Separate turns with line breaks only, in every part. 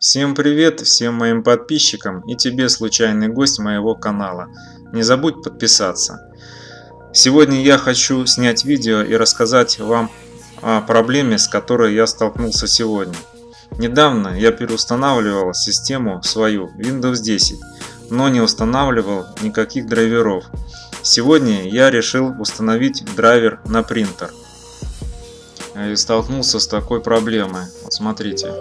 Всем привет всем моим подписчикам и тебе случайный гость моего канала. Не забудь подписаться. Сегодня я хочу снять видео и рассказать вам о проблеме, с которой я столкнулся сегодня. Недавно я переустанавливал систему свою Windows 10, но не устанавливал никаких драйверов. Сегодня я решил установить драйвер на принтер. И столкнулся с такой проблемой. Вот смотрите.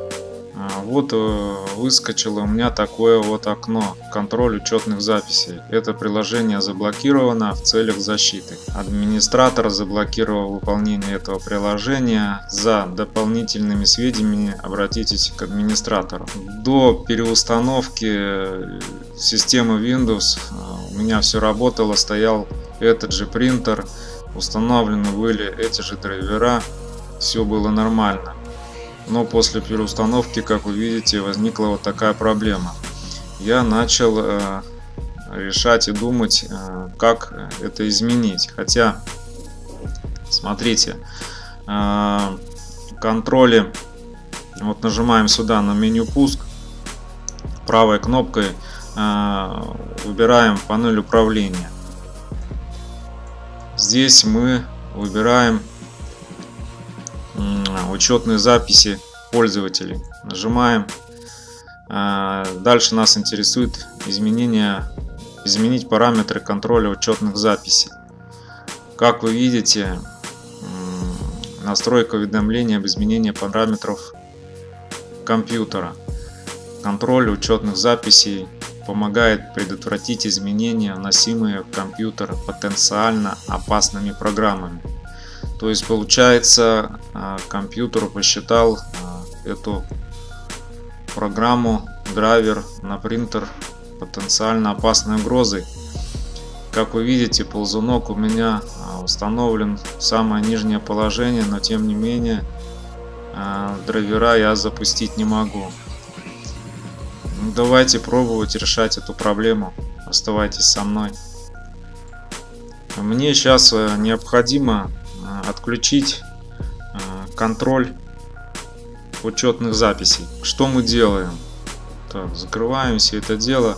А, вот э, выскочило у меня такое вот окно контроль учетных записей. Это приложение заблокировано в целях защиты. Администратор заблокировал выполнение этого приложения. За дополнительными сведениями обратитесь к администратору. До переустановки системы Windows э, у меня все работало, стоял этот же принтер, установлены были эти же драйвера, все было нормально но после переустановки, как вы видите, возникла вот такая проблема. Я начал э, решать и думать, э, как это изменить. Хотя, смотрите, э, контроли, вот нажимаем сюда на меню пуск, правой кнопкой э, выбираем панель управления. Здесь мы выбираем учетные записи пользователей. Нажимаем. А, дальше нас интересует изменение, изменить параметры контроля учетных записей. Как вы видите, настройка уведомления об изменении параметров компьютера. Контроль учетных записей помогает предотвратить изменения, вносимые в компьютер потенциально опасными программами. То есть получается а, компьютер посчитал а, эту программу драйвер на принтер потенциально опасной угрозой. Как вы видите, ползунок у меня а, установлен в самое нижнее положение, но тем не менее драйвера я запустить не могу. Ну, давайте пробовать решать эту проблему. Оставайтесь со мной. Мне сейчас э, необходимо отключить э, контроль учетных записей. Что мы делаем? Так, закрываем все это дело.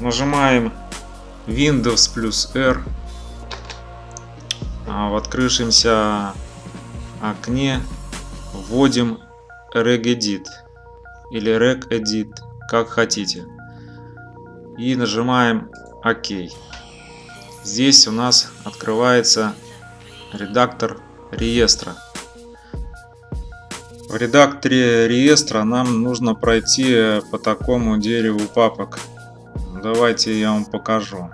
Нажимаем Windows плюс R. А в открывшемся окне вводим regedit или regedit, как хотите. И нажимаем ОК. Здесь у нас открывается редактор реестра. В редакторе реестра нам нужно пройти по такому дереву папок. Давайте я вам покажу.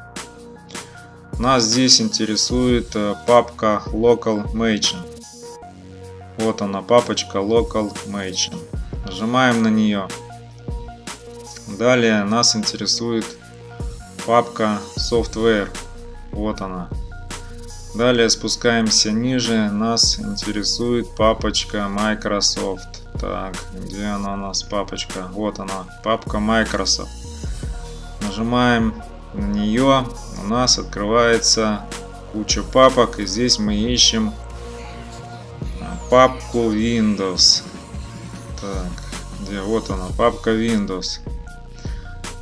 Нас здесь интересует э, папка Local Machine. Вот она, папочка Local Machine. Нажимаем на нее. Далее нас интересует папка Software. Вот она. Далее спускаемся ниже, нас интересует папочка Microsoft. Так, где она у нас папочка? Вот она, папка Microsoft. Нажимаем на нее, у нас открывается куча папок, и здесь мы ищем папку Windows. Так, где вот она, папка Windows.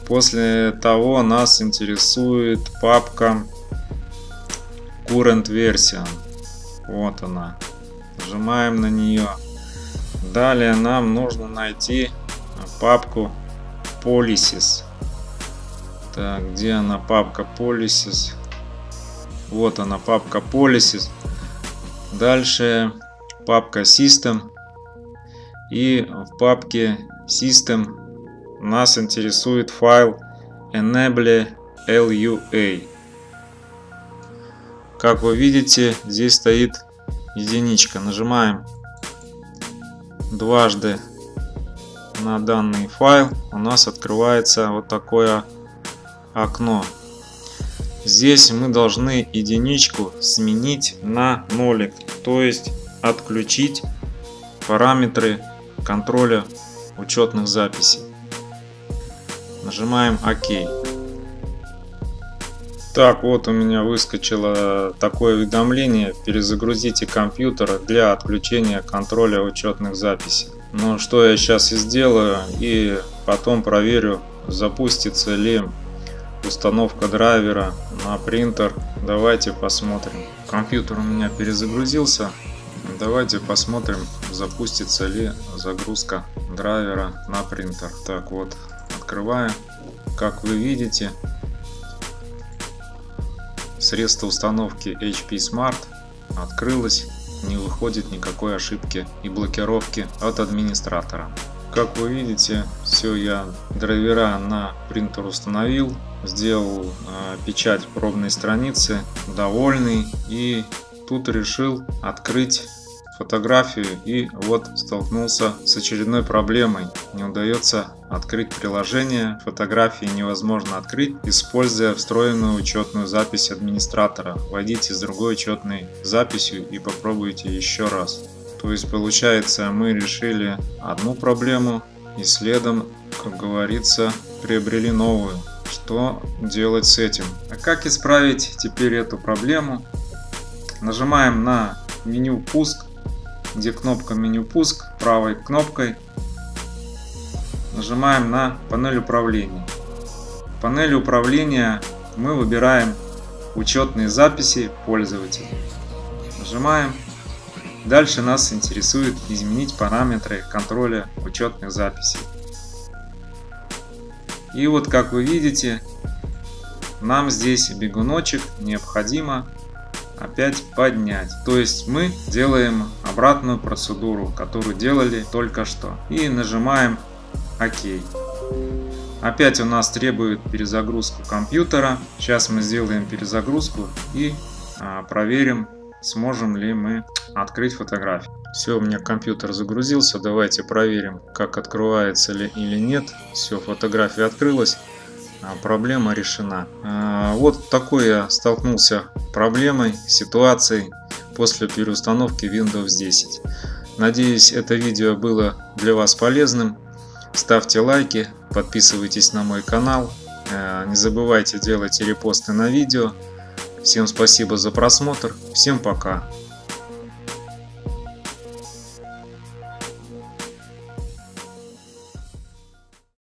После того нас интересует папка current версия. Вот она. Нажимаем на нее. Далее нам нужно найти папку Policies. Так, где она папка Policies? Вот она папка Policies. Dальше папка System. И в папке System нас интересует файл enable lua. Как вы видите, здесь стоит единичка. Нажимаем дважды на данный файл. У нас открывается вот такое окно. Здесь мы должны единичку сменить на нолик. То есть отключить параметры контроля учетных записей. Нажимаем ОК. Так, вот у меня выскочило такое уведомление. Перезагрузите компьютер для отключения контроля учетных записей. Ну, что я сейчас и сделаю. И потом проверю, запустится ли установка драйвера на принтер. Давайте посмотрим. Компьютер у меня перезагрузился. Давайте посмотрим, запустится ли загрузка драйвера на принтер. Так вот, открываем. Как вы видите, средство установки HP Smart открылось. Не выходит никакой ошибки и блокировки от администратора. Как вы видите, все я драйвера на принтер установил, сделал э, печать пробной страницы, довольный и тут решил открыть фотографию и вот столкнулся с очередной проблемой. Не удается открыть приложение, фотографии невозможно открыть, используя встроенную учетную запись администратора. Войдите с другой учетной записью и попробуйте еще раз. То есть получается мы решили одну проблему и следом, как говорится, приобрели новую. Что делать с этим? А как исправить теперь эту проблему? Нажимаем на меню пуск где кнопка меню пуск, правой кнопкой нажимаем на панель управления. В панели управления мы выбираем учетные записи пользователя. Нажимаем. Дальше нас интересует изменить параметры контроля учетных записей. И вот как вы видите, нам здесь бегуночек необходимо опять поднять. То есть мы делаем обратную процедуру, которую делали только что. И нажимаем ОК. Опять у нас требует перезагрузку компьютера. Сейчас мы сделаем перезагрузку и а, проверим, сможем ли мы открыть фотографию. Все, у меня компьютер загрузился. Давайте проверим, как открывается ли или нет. Все, фотография открылась. А, проблема решена. А, вот такой я столкнулся проблемой, ситуацией после переустановки Windows 10. Надеюсь, это видео было для вас полезным. Ставьте лайки, подписывайтесь на мой канал. А, не забывайте делать репосты на видео. Всем спасибо за просмотр. Всем пока.